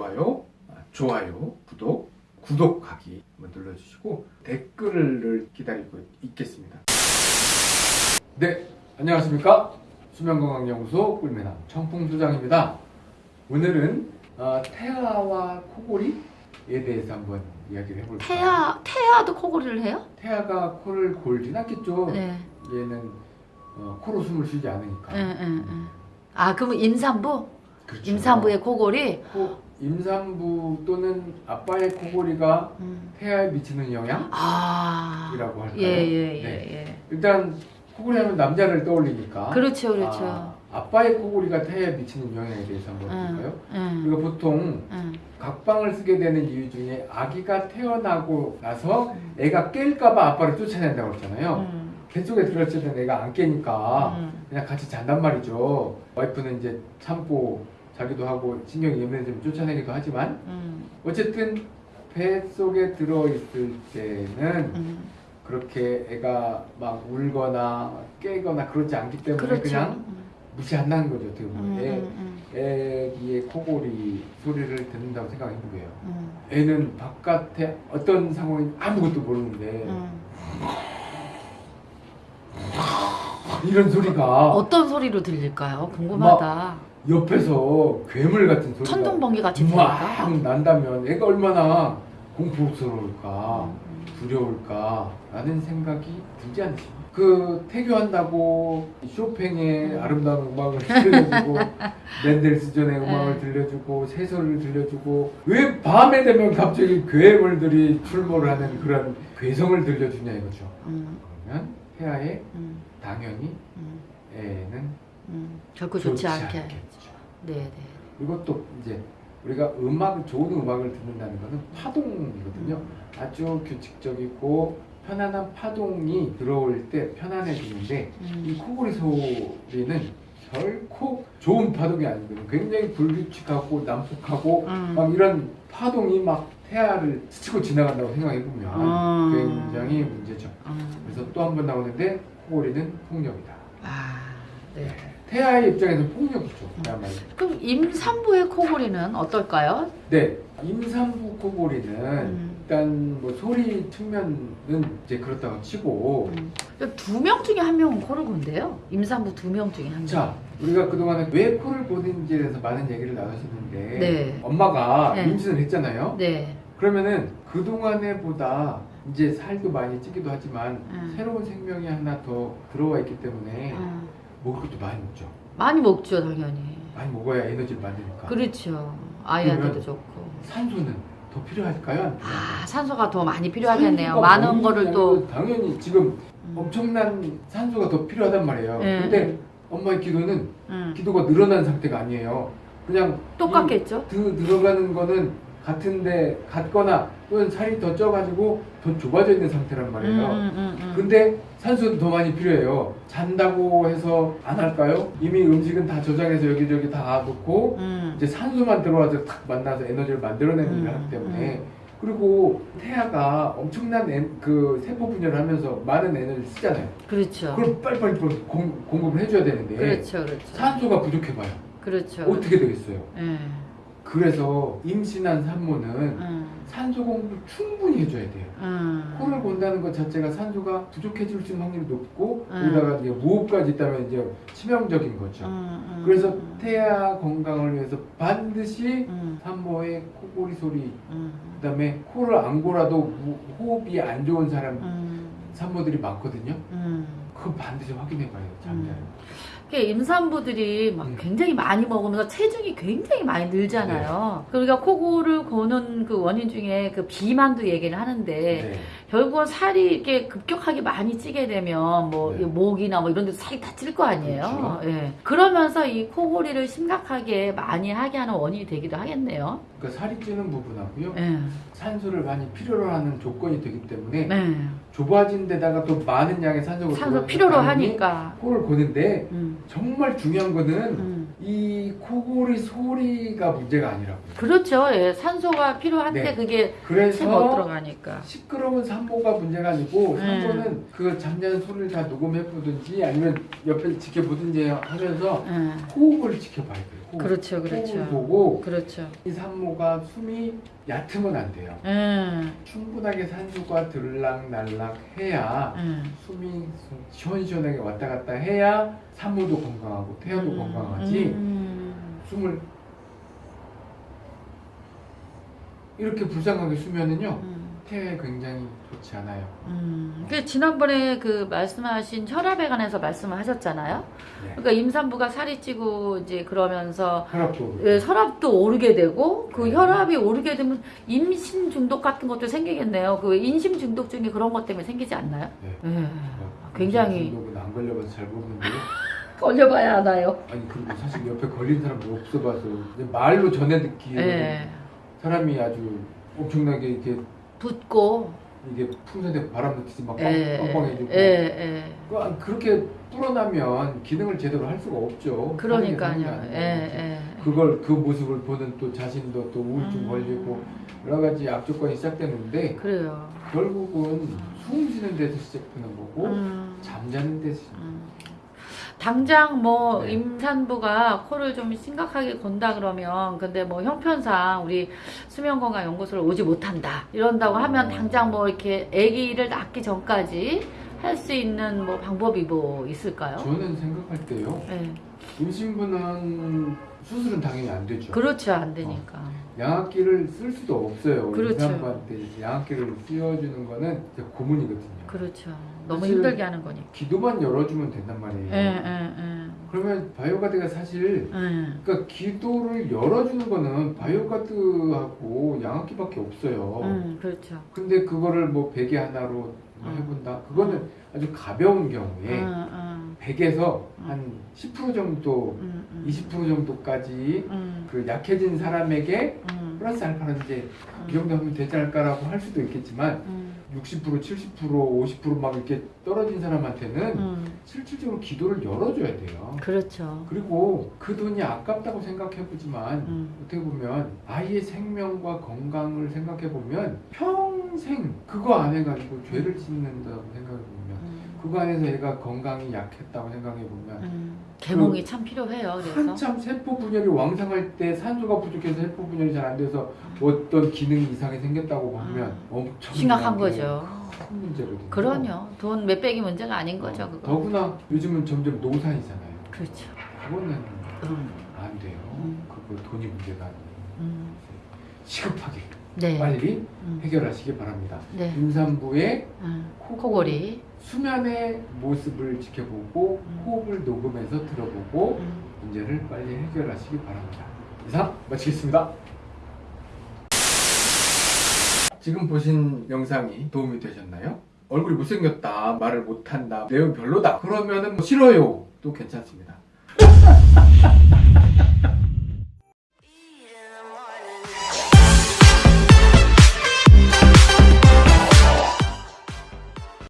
좋아요, 아, 좋아요, 구독, 구독하기 한번 눌러주시고 댓글을 기다리고 있겠습니다. 네, 안녕하십니까? 수면건강연구소 꿀매남 청풍소장입니다. 오늘은 어, 태아와 코골이에 대해서 한번 이야기를 해볼까요? 태아 태아도 코골이를 해요? 태아가 코를 골진 않겠죠. 네. 얘는 어, 코로 숨을 쉬지 않으니까. 응, 응, 응. 아 그러면 임산부? 그렇죠. 임산부의 코골이? 코, 임산부 또는 아빠의 코골이가 음. 태아에 미치는 영향이라고 아. 할까요? 예예예 예, 네. 예. 일단 코골이 하면 남자를 떠올리니까. 그렇죠 그렇죠. 아, 아빠의 코골이가 태아에 미치는 영향에 대해서 한번 볼까요? 응. 우리가 보통 응. 각방을 쓰게 되는 이유 중에 아기가 태어나고 나서 음. 애가 깰까봐 아빠를 쫓아낸다고 했잖아요. 응. 뱃속에 들었을 때는 애가 안 깨니까 응. 그냥 같이 잔단 말이죠. 와이프는 이제 참고 자기도 하고 신경이 예민해지면 쫓아내기도 하지만 응. 어쨌든 뱃속에 들어 있을 때는 응. 그렇게 애가 막 울거나 깨거나 그러지 않기 때문에 그렇죠. 그냥 응. 무시한다는 거죠. 어떻게 보면 응, 애, 응, 애기의 코골이 소리를 듣는다고 생각해 보게요. 응. 애는 바깥에 어떤 상황이 아무것도 모르는데 응. 이런 소리가 어떤 소리로 들릴까요? 궁금하다. 옆에서 괴물 같은 소리가 천둥번개 같이? 막 난다면 애가 얼마나 공포스러울까 음, 두려울까 라는 생각이 들지 않으십니까? 그 태교한다고 쇼팽의 음. 아름다운 음악을 들려주고 멘델스존의 네. 음악을 들려주고 새소리를 들려주고 왜 밤에 되면 갑자기 괴물들이 출몰을 하는 그런 괴성을 들려주냐 이거죠 응. 그러면 태아에 응. 당연히 응. 애는 응. 결코 좋지, 않게. 않겠죠. 네네. 그리고 또 이제 우리가 음악 좋은 음악을 듣는다는 것은 파동이거든요. 아주 규칙적이고 편안한 파동이 들어올 때 편안해지는데 이 음. 코골이 소리는 결코 좋은 파동이 아니거든요. 굉장히 불규칙하고 난폭하고 음. 막 이런 파동이 막 태아를 스치고 지나간다고 생각해 보면 음. 굉장히 문제죠. 음. 그래서 또 한 번 나오는데 코골이는 폭력이다. 아, 네. 태아의 입장에서 폭력이죠. 그야말로. 그럼 임산부의 코골이는 어떨까요? 네, 임산부 코골이는 음. 일단 뭐 소리 측면은 이제 그렇다고 치고 음. 두명 중에 한 명은 코를 곤대요. 임산부 두 명 중에 한 명. 자 우리가 그동안에 왜 코를 고는지에 대해서 많은 얘기를 나누셨는데 네. 엄마가 네. 임신을 했잖아요. 네. 그러면은 그동안에 보다 이제 살도 많이 찌기도 하지만 음. 새로운 생명이 하나 더 들어와 있기 때문에 음. 먹을 것도 많이 먹죠. 많이 먹죠, 당연히. 많이 먹어야 에너지를 만드니까. 그렇죠. 아이한테도 좋고. 산소는 더 필요할까요? 아, 산소가 더 많이 필요하겠네요. 많은 거를 또. 당연히 지금 음. 엄청난 산소가 더 필요하단 말이에요. 네. 근데 엄마의 기도는 음. 기도가 늘어난 상태가 아니에요. 그냥 똑같겠죠? 이 드, 들어가는 거는 같은데 같거나 또는 살이 더 쪄가지고 더 좁아져 있는 상태란 말이에요. 음, 음, 음. 근데 산소는 더 많이 필요해요. 잔다고 해서 안 할까요? 이미 음식은 다 저장해서 여기저기 다 놓고 음. 이제 산소만 들어와서 탁 만나서 에너지를 만들어내는 음, 일을 하기 때문에 그리고 태아가 엄청난 에- 그 세포 분열을 하면서 많은 에너지를 쓰잖아요. 그렇죠. 그럼 빨리빨리 공, 공급을 해줘야 되는데 그렇죠, 그렇죠. 산소가 부족해봐요. 그렇죠. 어떻게 되겠어요? 예. 그래서 임신한 산모는 음. 산소 공급을 충분히 해줘야 돼요. 음. 코를 곤다는 것 자체가 산소가 부족해질 수 있는 확률이 높고 음. 거기다가 이제 무호흡까지 있다면 이제 치명적인 거죠. 음, 음, 그래서 음. 태아 건강을 위해서 반드시 음, 산모의 코골이 소리 음, 그다음에 코를 안 골아도 무- 호흡이 안 좋은 사람 음, 산모들이 많거든요. 음. 그거 반드시 확인해봐요. 잠자요. 그 임산부들이 막 음. 굉장히 많이 먹으면서 체중이 굉장히 많이 늘잖아요. 그러니까 코골을 고는 그 원인 중에 그 비만도 얘기를 하는데 네. 결국은 살이 이렇게 급격하게 많이 찌게 되면 뭐 네. 이 목이나 뭐 이런 데서 살이 다 찔 거 아니에요. 그렇죠. 예. 그러면서 이 코골이를 심각하게 많이 하게 하는 원인이 되기도 하겠네요. 그러니까 살이 찌는 부분하고요. 예. 산소를 많이 필요로 하는 조건이 되기 때문에 네. 좁아진 데다가 또 많은 양의 산소가 산소 필요로 하니까. 코를 고는데 음. 정말 중요한 거는 음. 이 코골이 소리가 문제가 아니라고요. 그렇죠. 예. 산소가 필요한데 네. 그게 채못 그래서 들어가니까. 시끄러운 산모가 문제가 아니고 네. 산모는 그 잠자는 소리를 다 녹음해 보든지 아니면 옆에 지켜보든지 하면서 예. 호흡을 지켜봐야 돼요. 코, 그렇죠, 그렇죠. 보고 그렇죠. 이 산모가 숨이 얕으면 안 돼요. 음, 충분하게 산소가 들락날락 해야 음. 숨이 시원시원하게 왔다 갔다 해야 산모도 건강하고 태아도 음, 건강하지 음. 숨을 이렇게 불쌍하게 쓰면은요 음. 태아에 굉장히 좋지 않아요. 음, 그 지난번에 그 말씀하신 혈압에 관해서 말씀을 하셨잖아요. 네. 그러니까 임산부가 살이 찌고 이제 그러면서 혈압도 예, 혈압도 오르게 되고 그 네. 혈압이 오르게 되면 임신 중독 같은 것도 생기겠네요. 그 인심 중독 중에 그런 것 때문에 생기지 않나요? 네. 예. 어, 굉장히 중독은 안 걸려봐서 잘 모르는데요. 걸려봐야 하나요? 아니 그리고 사실 옆에 걸린 사람도 없어봐서 이제 말로 전해 듣기에 예. 사람이 아주 엄청나게 이렇게 붓고 이게 풍선에 바람 넣듯이 막 예, 빵- 빵빵해지고 예, 예. 그- 아니, 그렇게 불어나면 기능을 제대로 할 수가 없죠. 그러니까요. 예. 그걸 그 모습을 보는 또 자신도 또 우울증 음. 걸리고 여러 가지 악조건이 시작되는데 그래요. 결국은 숨 쉬는 데서 시작되는 거고 음. 잠자는 데서 음. 당장 뭐 네. 임산부가 코를 좀 심각하게 건다 그러면 근데 뭐 형편상 우리 수면건강연구소를 오지 못한다 이런다고 하면 어. 당장 뭐 이렇게 아기를 낳기 전까지 할 수 있는 뭐 방법이 뭐 있을까요? 저는 생각할 때요. 네. 임신부는 수술은 당연히 안 되죠. 그렇죠 안 되니까 양압기를 쓸 수도 없어요. 그렇죠. 임산부한테 양압기를 씌워주는 거는 고문이거든요. 그렇죠 너무 힘들게 하는 거니까 기도만 열어주면 된단 말이에요. 예, 예, 예. 그러면 바이오가드가 사실 예. 그러니까 기도를 열어주는 거는 바이오가드하고 양압기밖에 없어요. 음, 그렇죠 근데 그거를 뭐 베개 하나로 뭐 음. 해본다. 그거는 아주 가벼운 경우에 음, 음, 100에서 음. 한10% 정도, 음, 음. 20% 정도까지 음, 그 약해진 사람에게 음, 플러스 알파는 이제 이 정도 하면 되지 않을까라고 할 수도 있겠지만 음, 60%, 70%, 50%막 이렇게 떨어진 사람한테는 음. 실질적으로 기도를 열어줘야 돼요. 그렇죠 그리고 그 돈이 아깝다고 생각해보지만 음. 어떻게 보면 아이의 생명과 건강을 생각해보면 평생 그거 안 해가지고 죄를 짓는다고 생각해보면 음. 안에서 얘가 건강이 약했다고 생각해 보면 음, 개몽이 참 필요해요. 그래서 한참 세포 분열이 왕성할 때 산소가 부족해서 세포 분열이 잘 안 돼서 어떤 기능 이상이 생겼다고 보면 엄청 심각한 거죠. 큰 문제거든요. 그럼요. 돈 몇백이 문제가 아닌 거죠. 어. 더구나 요즘은 점점 노산이잖아요. 그렇죠. 그거는 음, 안 돼요. 음. 그거 돈이 문제가 아니에요. 음, 시급하게 네. 빨리 음, 해결하시기 바랍니다. 네. 임산부의 음, 코- 코골이. 수면의 모습을 지켜보고 음. 호흡을 녹음해서 들어보고 음. 문제를 빨리 해결하시기 바랍니다. 이상 마치겠습니다. 지금 보신 영상이 도움이 되셨나요? 얼굴이 못생겼다, 말을 못한다, 내용 별로다. 그러면은 뭐 싫어요. 또 괜찮습니다.